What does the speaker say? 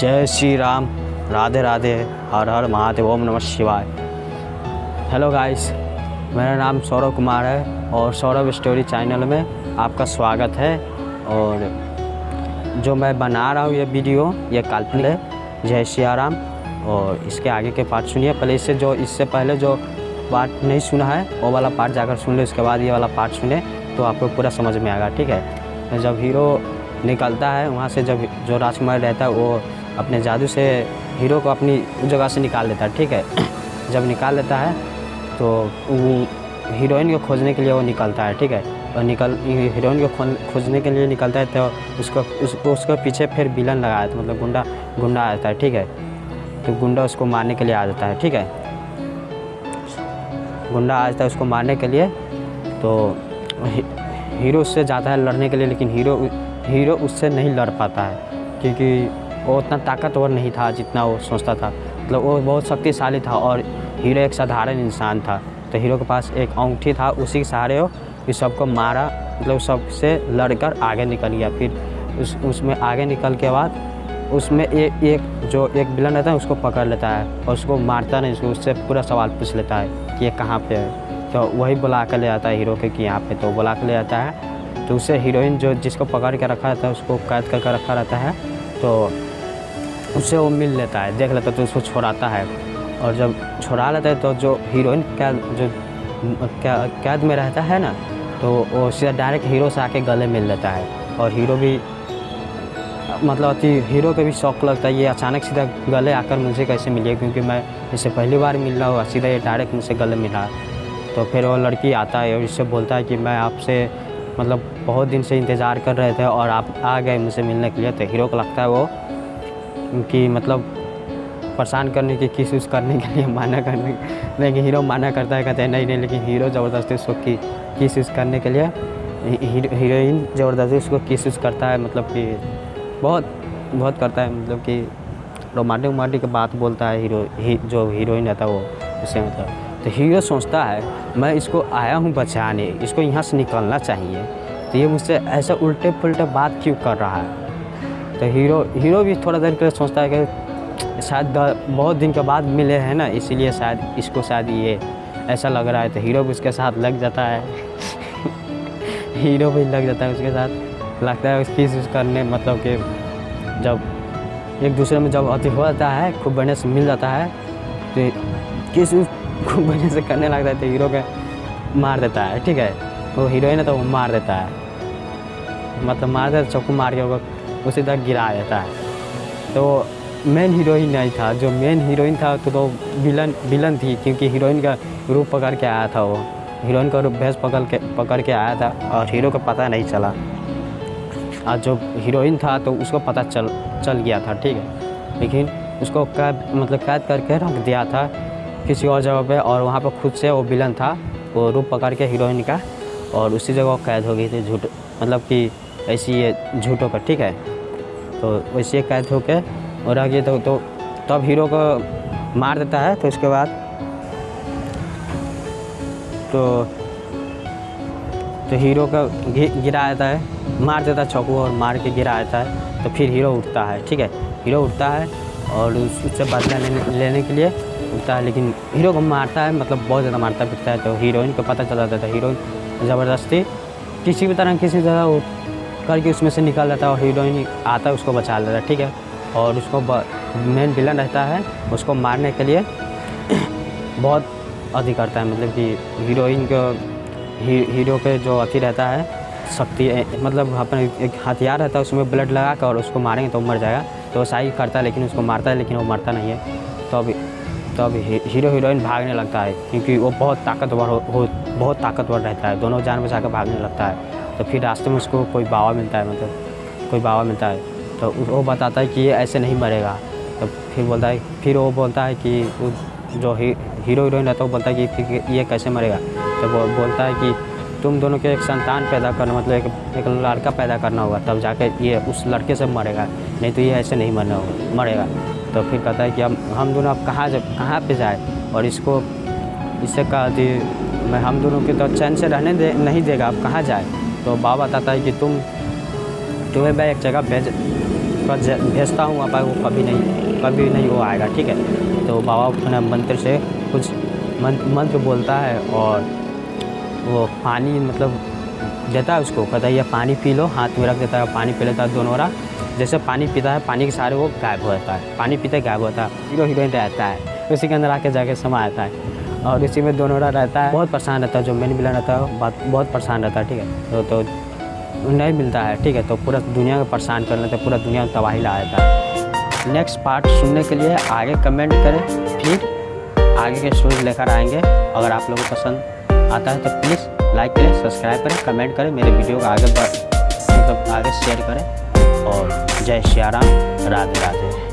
जय श्री राम। राधे राधे। हर हर महादेव। ओम नमः शिवाय। हेलो गाइस मेरा नाम सौरभ कुमार है और सौरभ स्टोरी चैनल में आपका स्वागत है। और जो मैं बना रहा हूँ ये वीडियो, ये काल्पनिक है। जय श्री राम। और इसके आगे के पार्ट सुनिए। पहले इससे जो, इससे पहले जो पार्ट नहीं सुना है, वो वाला पार्ट जाकर सुन ले। उसके बाद ये वाला पार्ट सुने तो आपको पूरा समझ में आएगा, ठीक है? जब हीरो निकलता है, वहाँ से जब जो राजकुमार रहता है, वो अपने जादू से हीरो को अपनी जगह से निकाल लेता है, ठीक है? जब निकाल लेता है तो वो हीरोइन को खोजने के लिए वो निकलता है, ठीक है? और निकल, हीरोइन को खोजने के लिए निकलता है तो उसको उसको उसके पीछे फिर विलन लगाया तो मतलब गुंडा गुंडा आ जाता है, ठीक है? तो गुंडा उसको मारने के लिए आ जाता है, ठीक है? गुंडा आ जाता है उसको मारने के लिए तो हीरो उससे जाता है लड़ने के लिए, लेकिन हीरो हीरो उससे नहीं लड़ पाता है, क्योंकि वो उतना ताकतवर नहीं था जितना वो सोचता था। मतलब वो बहुत शक्तिशाली था और हीरो एक साधारण इंसान था। तो हीरो के पास एक अंगूठी था, उसी के सहारे वो इस सबको मारा मतलब सबसे लड़कर आगे निकल गया। फिर उस, उसमें आगे निकल के बाद उसमें एक एक जो एक विलन रहता है, उसको पकड़ लेता है और उसको मारता नहीं, उसको उससे पूरा सवाल पूछ लेता है कि ये कहाँ पे है। तो वही बुला कर ले आता है हीरो के कि यहाँ पे तो बुला कर ले आता है। तो उसे हीरोइन जो जिसको पकड़ के रखा रहता है, उसको कैद करके रखा रहता है। तो उससे वो मिल लेता है, देख लेता है तो उसको छोड़ाता है। और जब छोड़ा लेता है तो जो हीरोइन कैद जो कैद में रहता है ना तो वो सीधा डायरेक्ट हीरो से आके गले मिल लेता है। और हीरो भी मतलब अति हीरो को भी शौक लगता है, ये अचानक सीधा गले आकर मुझे कैसे मिली क्योंकि मैं इससे पहली बार मिल रहा हूँ, सीधा ये डायरेक्ट मुझसे गले मिला। तो फिर वो लड़की आता है और इससे बोलता है कि मैं आपसे मतलब बहुत दिन से इंतज़ार कर रहे थे और आप आ गए मुझसे मिलने के लिए। तो हीरो को लगता है वो कि मतलब परेशान करने की किस करने के लिए माना करने लेकिन हीरो माना करता है कहते हैं नहीं नहीं लेकिन हीरो ज़बरदस्ती उसको की किस करने के लिए हीरोइन ज़बरदस्ती उसको किस करता है मतलब कि बहुत बहुत करता है मतलब कि रोमांटिक वोमांटिक की बात बोलता है हीरो ही, जो हीरोइन रहता है वो उससे मतलब। तो हीरो सोचता है मैं इसको आया हूँ बचाने इसको यहाँ से निकलना चाहिए। तो ये मुझसे ऐसा उल्टे पुलटे बात क्यों कर रहा है? तो हीरो हीरो भी थोड़ा देर के लिए सोचता है कि शायद बहुत दिन के बाद मिले हैं ना, इसीलिए शायद इसको शायद ये ऐसा लग रहा है। तो हीरो भी उसके साथ लग जाता है। हीरो भी लग जाता है उसके साथ। लगता है उसकी चीज़ करने मतलब कि जब एक दूसरे में जब अति हो जाता है, खूब बढ़िया से मिल जाता है तो किस खूब बढ़िया से करने लगता है तो हीरो के मार देता है, ठीक है? वो हीरोइन है तो वो मार देता है। मतलब मार देता चक्कू मार के वो तक गिरा देता है। तो मेन हीरोइन नहीं था। जो मेन हीरोइन था तो, तो विलन विलन थी क्योंकि हीरोइन का रूप पकड़ के आया था वो। हीरोइन का रूप भैंस पकड़ के पकड़ के आया था और हीरो को पता नहीं चला। और जो हीरोइन था तो उसको पता चल चल गया था ठीक है। लेकिन उसको कैद मतलब कैद करके रख दिया था किसी और जगह पे और वहाँ पर खुद से वो विलन था। वो रूप पकड़ के हीरोइन का और उसी जगह कैद हो गई थी झूठ मतलब कि ऐसी ये झूठों का ठीक है। तो वैसे कैद होकर और रह गए तो, तो तब हीरो को मार देता है तो उसके बाद तो तो हीरो का गिरा देता है मार देता है चौकू और मार के गिरा देता है तो फिर हीरो उठता है ठीक है? हीरो उठता है और उससे बदला लेने लेने के लिए उठता है लेकिन हीरो को मारता है मतलब बहुत ज़्यादा मारता पीटता है तो हीरोइन को पता चल जाता है हीरोइन ज़बरदस्ती किसी भी तरह किसी तरह करके उसमें से निकल जाता है और हीरोइन आता है उसको बचा लेता है ठीक है? और उसको मेन विलन रहता है उसको मारने के लिए बहुत अति करता है मतलब कि हीरोइन को ही, हीरो के जो अति रहता है शक्ति मतलब अपना एक हथियार रहता है उसमें ब्लड लगा कर और उसको मारेंगे तो मर जाएगा। तो वैसा ही करता है लेकिन उसको मारता है लेकिन वो मरता नहीं है। तो अभी तो हीरो हीरोइन भागने लगता है क्योंकि वो बहुत ताकतवर हो, हो बहुत ताकतवर रहता है दोनों जान बचा कर भागने लगता है। तो फिर रास्ते में उसको कोई बाबा मिलता है मतलब कोई बाबा मिलता है तो वो बताता है कि ये ऐसे नहीं मरेगा। तो फिर बोलता है फिर वो बोलता है कि जो ही, हीरो हीरोइन रहता है वो बोलता है कि फिर ये कैसे मरेगा? तो वो बोलता है कि तुम दोनों के एक संतान पैदा करना मतलब एक एक लड़का पैदा करना होगा तब जाके ये उस लड़के से मरेगा नहीं तो ये ऐसे नहीं मरना होगा मरेगा। तो फिर कहता है कि हम हम दोनों अब कहाँ जब कहाँ पे जाए? और इसको इससे कहा कि मैं हम दोनों के तो चैन से रहने दे नहीं देगा अब कहाँ जाए? तो बाबा बताता है कि तुम तुम्हें मैं एक जगह भेज भेजता हूँ, वहाँ पर वो कभी नहीं कभी नहीं वो आएगा, ठीक है? तो बाबा अपने मंत्र से कुछ मंत्र बोलता है और वो पानी मतलब देता है उसको, कहता है, ये पानी पी लो, हाथ में रख देता है, पानी पी लेता है दोनों रा जैसे पानी पीता है, पानी के सारे वो गायब हो जाता है, पानी पीते गायब होता है हीरो हीरोइन रहता है, उसी के अंदर आके जाके समा आता है। और इसी में दोनों रहता है। बहुत परेशान रहता है जो मेन विलन रहता है बहुत बहुत परेशान रहता है ठीक है? तो, तो नहीं मिलता है ठीक है? तो पूरा दुनिया को परेशान कर लेते पूरा दुनिया में तबाही ला देता है। नेक्स्ट पार्ट सुनने के लिए आगे कमेंट करें फिर आगे के स्टोरी लेकर आएँगे अगर आप लोगों को पसंद आता है तो प्लीज़ लाइक करें सब्सक्राइब करें कमेंट करें मेरे वीडियो को आगे मतलब आगे शेयर करें। और जय श्री राम राधे राधे